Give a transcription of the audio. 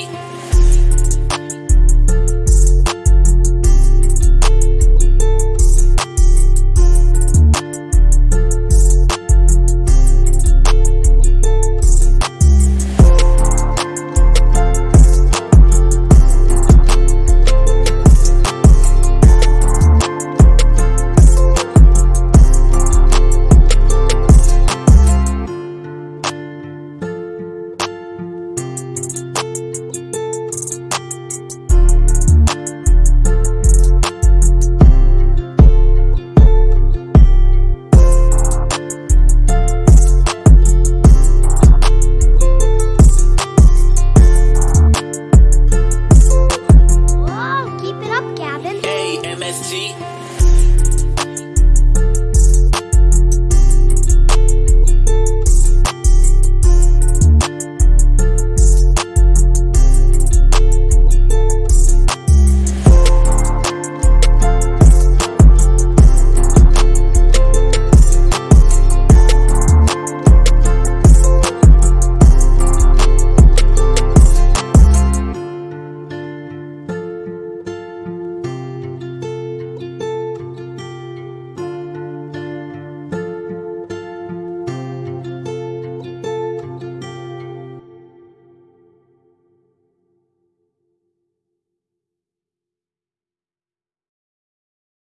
You. 一。